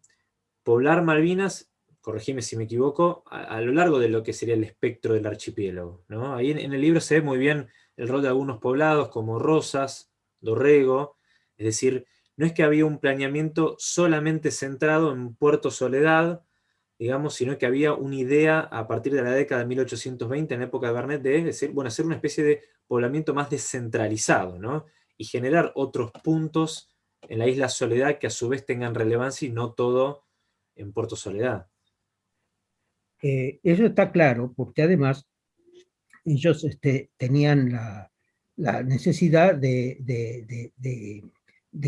poblar Malvinas corregime si me equivoco, a, lo largo de lo que sería el espectro del archipiélago. ¿no? Ahí en, el libro se ve muy bien el rol de algunos poblados como Rosas, Dorrego, es decir, no es que había un planeamiento solamente centrado en Puerto Soledad, digamos, sino que había una idea a partir de la década de 1820, en la época de Bernet, de decir, bueno, hacer una especie de poblamiento más descentralizado, ¿no? y generar otros puntos en la isla Soledad que a su vez tengan relevancia y no todo en Puerto Soledad. Eh, eso está claro, porque además ellos este, tenían la, necesidad de,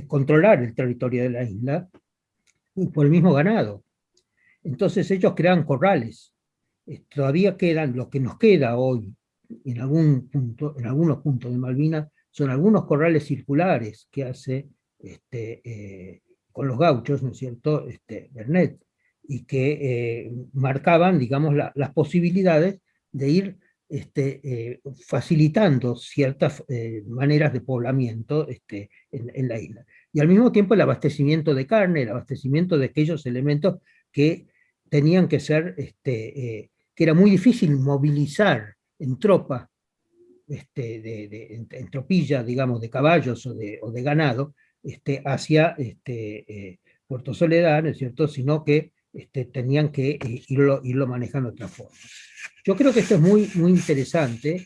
controlar el territorio de la isla por el mismo ganado. Entonces ellos crean corrales. Eh, todavía quedan, lo que nos queda hoy en, algún punto, en algunos puntos de Malvinas, son algunos corrales circulares que hace este, eh, con los gauchos, ¿no es cierto?, este, Bernet y que eh, marcaban, digamos, las posibilidades de ir este, eh, facilitando ciertas eh, maneras de poblamiento este, en, la isla. Y al mismo tiempo el abastecimiento de carne, el abastecimiento de aquellos elementos que tenían que ser, este, que era muy difícil movilizar en tropa, de, en, tropilla, digamos, de caballos o de, o de ganado, hacia Puerto Soledad, ¿no es cierto?, sino que este, tenían que eh, irlo, irlo, manejando de otra forma. Yo creo que esto es muy, muy interesante.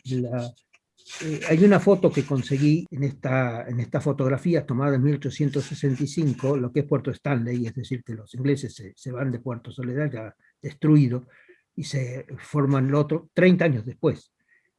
Eh, hay una foto que conseguí en esta, en esta fotografía tomada en 1865, lo que es Puerto Stanley, es decir, que los ingleses se, se van de Puerto Soledad ya destruido y se forman lo otro 30 años después.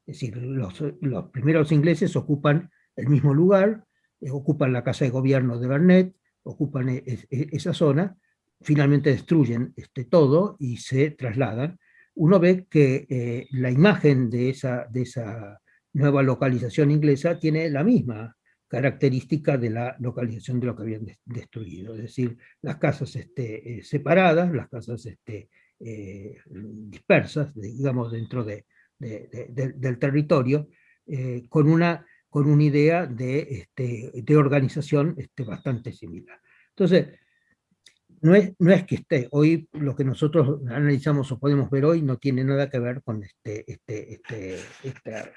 Es decir, los, los primeros ingleses ocupan el mismo lugar, eh, ocupan la casa de gobierno de Barnett, ocupan esa zona, finalmente destruyen este, todo y se trasladan, uno ve que eh, la imagen de esa, de esa nueva localización inglesa tiene la misma característica de la localización de lo que habían destruido, es decir, las casas este, eh, separadas, las casas este, eh, dispersas, digamos, dentro de, del territorio, con, una, con una idea de, este, de organización este, bastante similar. Entonces, no es, no es que esté, hoy lo que nosotros analizamos o podemos ver hoy no tiene nada que ver con este, este, este esta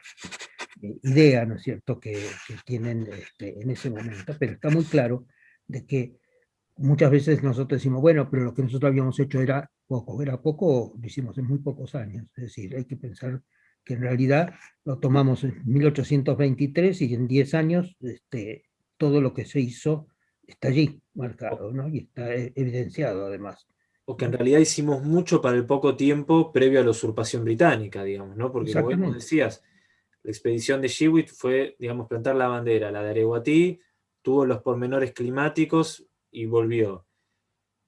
eh, idea, ¿no es cierto?, que, tienen este, en ese momento, pero está muy claro de que muchas veces nosotros decimos, bueno, pero lo que nosotros habíamos hecho era poco, era poco, lo hicimos en muy pocos años, es decir, hay que pensar que en realidad lo tomamos en 1823 y en 10 años este, todo lo que se hizo está allí marcado, ¿no? Y está e, evidenciado además. O que en realidad hicimos mucho para el poco tiempo previo a la usurpación británica, digamos, ¿no? Porque como decías, La expedición de Shewitt fue, digamos, plantar la bandera. La de Areguatí tuvo los pormenores climáticos y volvió.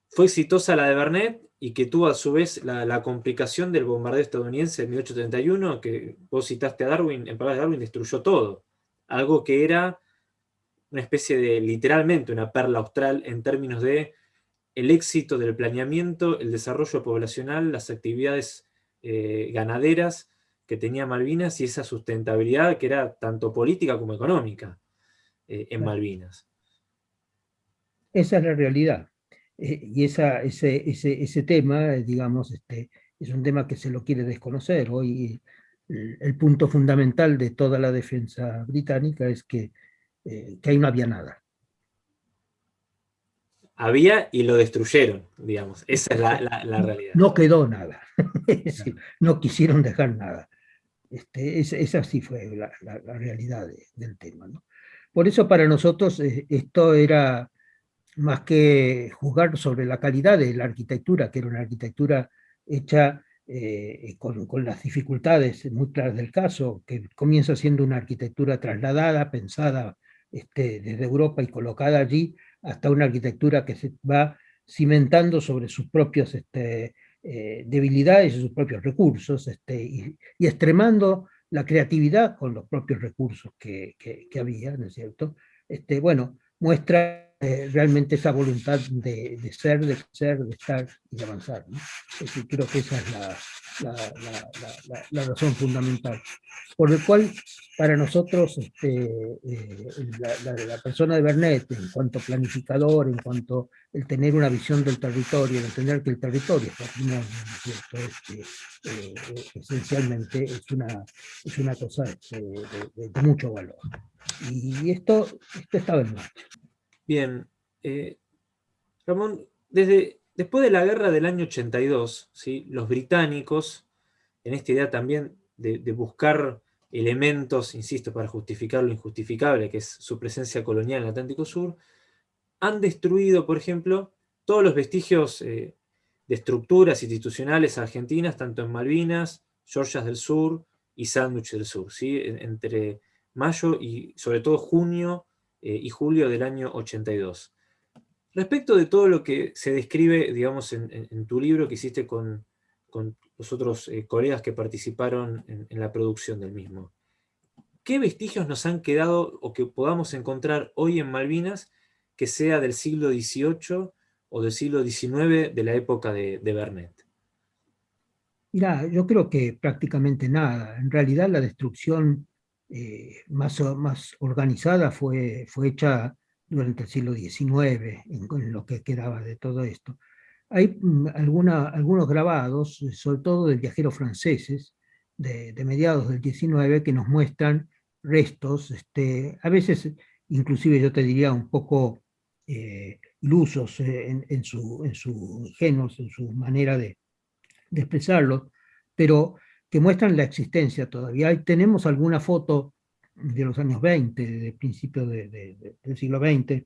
Fue exitosa la de Bernet y que tuvo a su vez la, complicación del bombardeo estadounidense en 1831, que vos citaste a Darwin, en palabras de Darwin destruyó todo. Algo que era una especie de, literalmente, una perla austral en términos de el éxito del planeamiento, el desarrollo poblacional, las actividades eh, ganaderas que tenía Malvinas y esa sustentabilidad que era tanto política como económica eh, en Malvinas. Esa es la realidad. Eh, y esa, ese, ese, ese, tema, digamos, este, es un tema que se lo quiere desconocer. Hoy el, punto fundamental de toda la defensa británica es que, que ahí no había nada había y lo destruyeron, digamos. Esa es la, realidad. No quedó nada. no quisieron dejar nada. Este, esa, sí fue la, realidad del tema. Por eso para nosotros eh, esto era más que juzgar sobre la calidad de la arquitectura, que era una arquitectura hecha eh, con, con, las dificultades muy claras del caso, que comienza siendo una arquitectura trasladada, pensada este, desde Europa y colocada allí, hasta una arquitectura que se va cimentando sobre sus propias este, eh, debilidades y sus propios recursos, este, y, extremando la creatividad con los propios recursos que, que, había, ¿no es cierto? Este, bueno, muestra eh, realmente esa voluntad de, de, ser, de ser, de estar y de avanzar. ¿no? creo que esa es la, la, razón fundamental. Por el cual, para nosotros, este, eh, la, persona de Bernet, en cuanto planificador, en cuanto el tener una visión del territorio, el entender que el territorio este, eh, esencialmente es una, es una cosa este, de, mucho valor. Y esto, esto estaba en marcha. Bien. Eh, Ramón, desde Después de la guerra del año 82, ¿sí? los británicos, en esta idea también de, buscar elementos, insisto, para justificar lo injustificable, que es su presencia colonial en el Atlántico Sur, han destruido, por ejemplo, todos los vestigios eh, de estructuras institucionales argentinas, tanto en Malvinas, Georgias del Sur y Sandwich del Sur, ¿sí? entre mayo y sobre todo junio eh, y julio del año 82. Respecto de todo lo que se describe, digamos, en, tu libro que hiciste con, los otros eh, colegas que participaron en, la producción del mismo, ¿qué vestigios nos han quedado o que podamos encontrar hoy en Malvinas que sea del siglo XVIII o del siglo XIX de la época de, Bernet? Mira, yo creo que prácticamente nada. En realidad la destrucción eh, más, más organizada fue, fue hecha durante el siglo XIX, en, lo que quedaba de todo esto. Hay mm, algunos grabados, sobre todo de viajeros franceses, de, mediados del XIX, que nos muestran restos, este, a veces inclusive yo te diría un poco eh, ilusos en, en, su, en su en su manera de, de expresarlo, pero que muestran la existencia todavía. tenemos alguna foto de los años 20, de principios de, del siglo XX,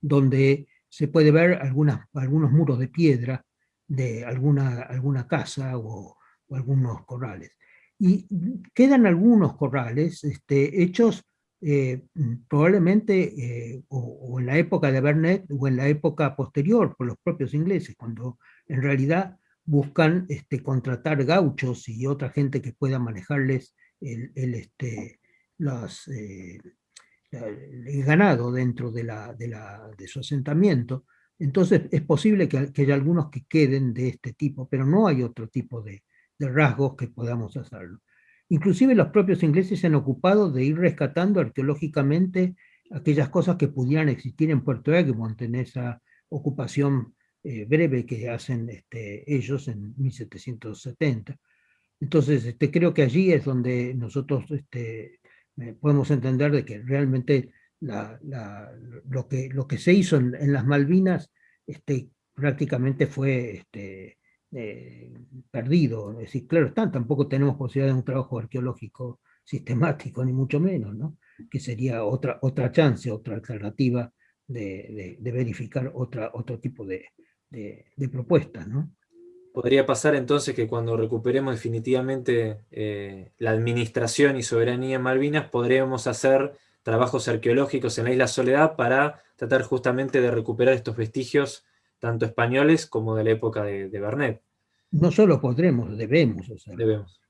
donde se puede ver algunos muros de piedra de alguna, alguna casa o, algunos corrales. Y quedan algunos corrales este, hechos eh, probablemente eh, o, en la época de Bernet o en la época posterior por los propios ingleses, cuando en realidad buscan este, contratar gauchos y otra gente que pueda manejarles el, el, este, las, eh, el ganado dentro de, la, de, su asentamiento, entonces es posible que, haya algunos que queden de este tipo, pero no hay otro tipo de, de rasgos que podamos hacerlo. Inclusive los propios ingleses se han ocupado de ir rescatando arqueológicamente aquellas cosas que pudieran existir en Puerto Egmont, en esa ocupación eh, breve que hacen este, ellos en 1770. Entonces, este, creo que allí es donde nosotros este, eh, podemos entender de que realmente lo, que, lo que se hizo en, las Malvinas este, prácticamente fue este, eh, perdido. Es decir, claro está, tampoco tenemos posibilidad de un trabajo arqueológico sistemático, ni mucho menos, ¿no? que sería otra, otra chance, otra alternativa de, verificar otra, otro tipo de, propuestas. Podría pasar entonces que cuando recuperemos definitivamente eh, la administración y soberanía en Malvinas, podremos hacer trabajos arqueológicos en la Isla Soledad para tratar justamente de recuperar estos vestigios, tanto españoles como de la época de, de Bernet. No solo podremos, debemos Debemos.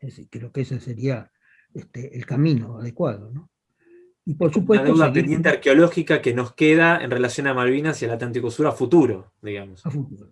Es decir, creo que ese sería este, el camino adecuado, ¿no? Y por supuesto... Una deuda pendiente arqueológica que nos queda en relación a Malvinas y al Atlántico Sur a futuro, digamos. A futuro.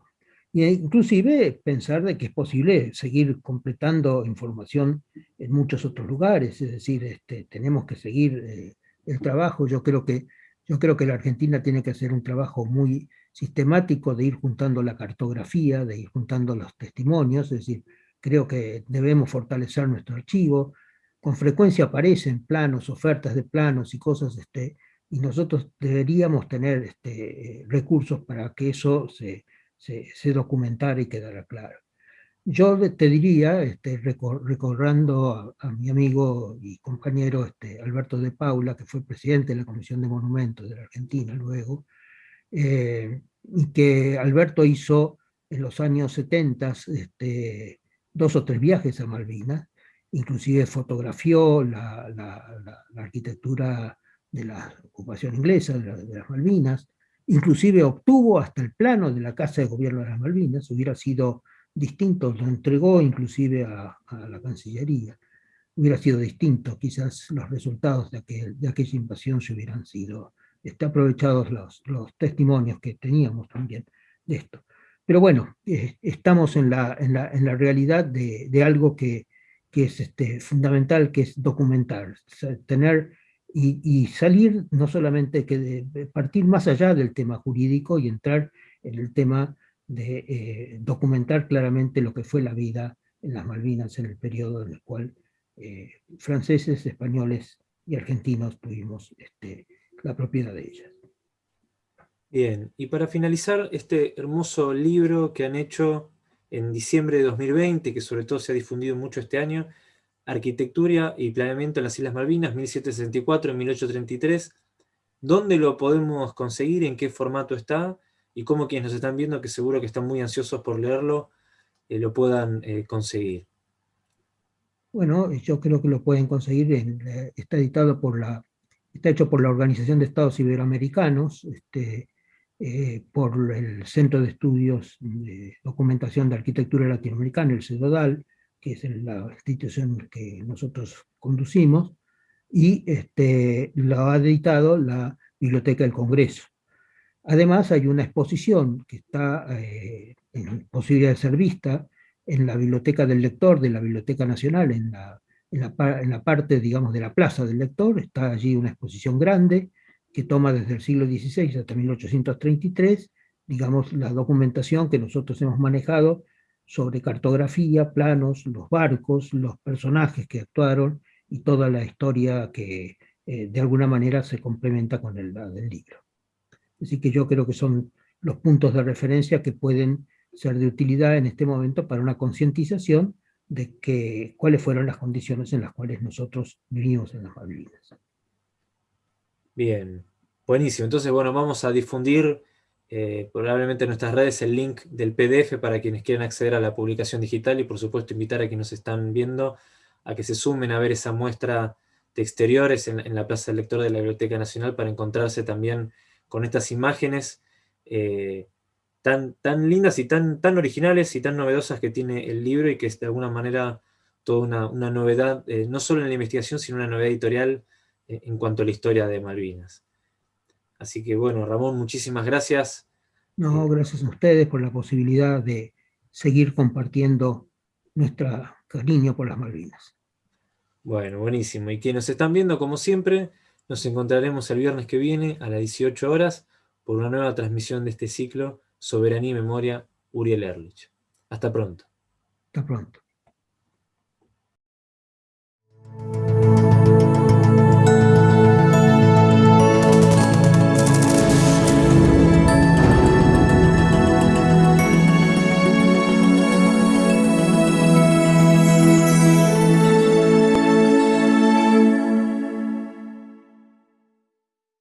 Y inclusive pensar de que es posible seguir completando información en muchos otros lugares, es decir, este, tenemos que seguir eh, el trabajo. Yo creo, que, yo creo que la Argentina tiene que hacer un trabajo muy sistemático de ir juntando la cartografía, de ir juntando los testimonios, es decir, creo que debemos fortalecer nuestro archivo, con frecuencia aparecen planos, ofertas de planos y cosas, este, y nosotros deberíamos tener este, recursos para que eso se, se, documentara y quedara claro. Yo te diría, este, recordando a, mi amigo y compañero este, Alberto de Paula, que fue presidente de la Comisión de Monumentos de la Argentina luego, eh, y que Alberto hizo en los años 70 este, dos o tres viajes a Malvinas, inclusive fotografió la, arquitectura de la ocupación inglesa, de, las Malvinas, inclusive obtuvo hasta el plano de la Casa de Gobierno de las Malvinas, hubiera sido distinto, lo entregó inclusive a, la Cancillería, hubiera sido distinto, quizás los resultados de, aquel, de aquella invasión se hubieran sido este, aprovechados los, los testimonios que teníamos también de esto. Pero bueno, eh, estamos en la, en la, en la realidad de, de, algo que, que es este, fundamental, que es documentar, tener y, y, salir no solamente que de, partir más allá del tema jurídico y entrar en el tema de eh, documentar claramente lo que fue la vida en las Malvinas en el periodo en el cual eh, franceses, españoles y argentinos tuvimos este, la propiedad de ellas. Bien, y para finalizar este hermoso libro que han hecho en diciembre de 2020, que sobre todo se ha difundido mucho este año, Arquitectura y Planeamiento en las Islas Malvinas, 1764-1833, ¿dónde lo podemos conseguir? ¿En qué formato está? Y cómo quienes nos están viendo, que seguro que están muy ansiosos por leerlo, eh, lo puedan eh, conseguir. Bueno, yo creo que lo pueden conseguir, eh, está editado por la, está hecho por la Organización de Estados Iberoamericanos, este, por el Centro de Estudios de Documentación de Arquitectura Latinoamericana, el CEDODAL, que es la institución que nosotros conducimos, y este, lo ha editado la Biblioteca del Congreso. Además hay una exposición que está eh, en posibilidad de ser vista en la Biblioteca del Lector de la Biblioteca Nacional, en la, en la, en la parte, digamos, de la Plaza del Lector, está allí una exposición grande, que toma desde el siglo XVI hasta 1833, digamos, la documentación que nosotros hemos manejado sobre cartografía, planos, los barcos, los personajes que actuaron y toda la historia que eh, de alguna manera se complementa con el del libro. Así que yo creo que son los puntos de referencia que pueden ser de utilidad en este momento para una concientización de que, cuáles fueron las condiciones en las cuales nosotros vivimos en las Malvinas. Bien, buenísimo. Entonces, bueno, vamos a difundir eh, probablemente en nuestras redes el link del PDF para quienes quieran acceder a la publicación digital y por supuesto invitar a quienes nos están viendo a que se sumen a ver esa muestra de exteriores en, la Plaza del Lector de la Biblioteca Nacional para encontrarse también con estas imágenes eh, tan, tan lindas y tan, tan originales y tan novedosas que tiene el libro y que es de alguna manera toda una, novedad, eh, no solo en la investigación, sino una novedad editorial en cuanto a la historia de Malvinas. Así que bueno, Ramón, muchísimas gracias. No, gracias a ustedes por la posibilidad de seguir compartiendo nuestro cariño por las Malvinas. Bueno, buenísimo. Y quienes nos están viendo, como siempre, nos encontraremos el viernes que viene a las 18 horas por una nueva transmisión de este ciclo Soberanía y Memoria Uriel Erlich. Hasta pronto. Hasta pronto.